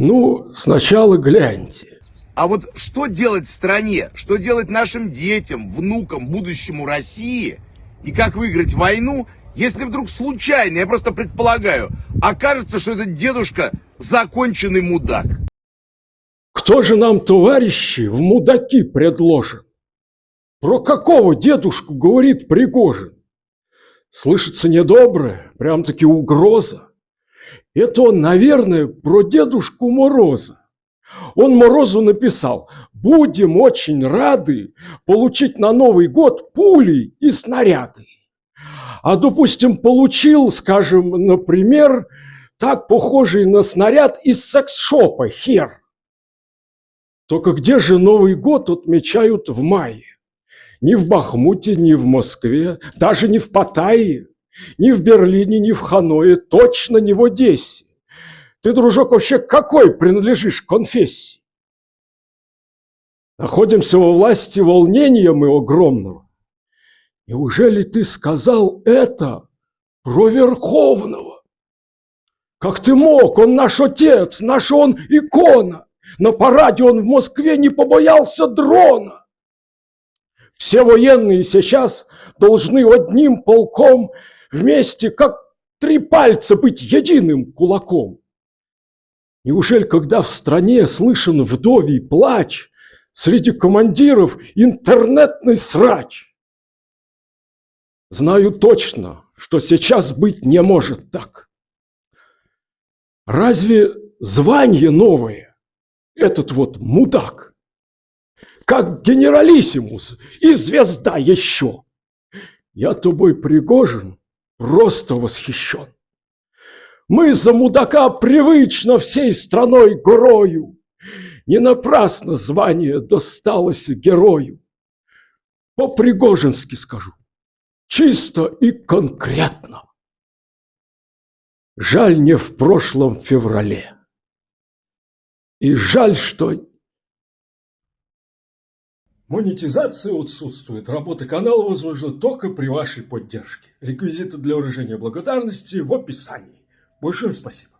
Ну, сначала гляньте. А вот что делать стране, что делать нашим детям, внукам, будущему России, и как выиграть войну, если вдруг случайно, я просто предполагаю, окажется, что этот дедушка законченный мудак. Кто же нам, товарищи, в мудаки предложен? Про какого дедушку говорит Пригожин? Слышится недоброе, прям-таки угроза. Это он, наверное, про Дедушку Мороза. Он Морозу написал, будем очень рады получить на Новый год пули и снаряды. А, допустим, получил, скажем, например, так похожий на снаряд из секс-шопа хер. Только где же Новый год отмечают в мае? Ни в Бахмуте, ни в Москве, даже не в Паттайе, ни в Берлине, ни в Ханое, точно не в Одессе. Ты, дружок, вообще какой принадлежишь конфессии? Находимся во власти волнения мы огромного. Неужели ты сказал это про Верховного? Как ты мог? Он наш отец, наш он икона. На параде он в Москве не побоялся дрона. Все военные сейчас должны одним полком вместе, как три пальца, быть единым кулаком. Неужели, когда в стране слышен вдовий плач, среди командиров интернетный срач? Знаю точно, что сейчас быть не может так. Разве звание новое, этот вот мудак, как генералиссимус и звезда еще? Я тобой Пригожин просто восхищен. Мы за мудака привычно всей страной горою. Не напрасно звание досталось герою. По-пригожински скажу, чисто и конкретно. Жаль не в прошлом феврале. И жаль, что... Монетизация отсутствует. Работа канала возможна только при вашей поддержке. Реквизиты для выражения благодарности в описании. Большое спасибо.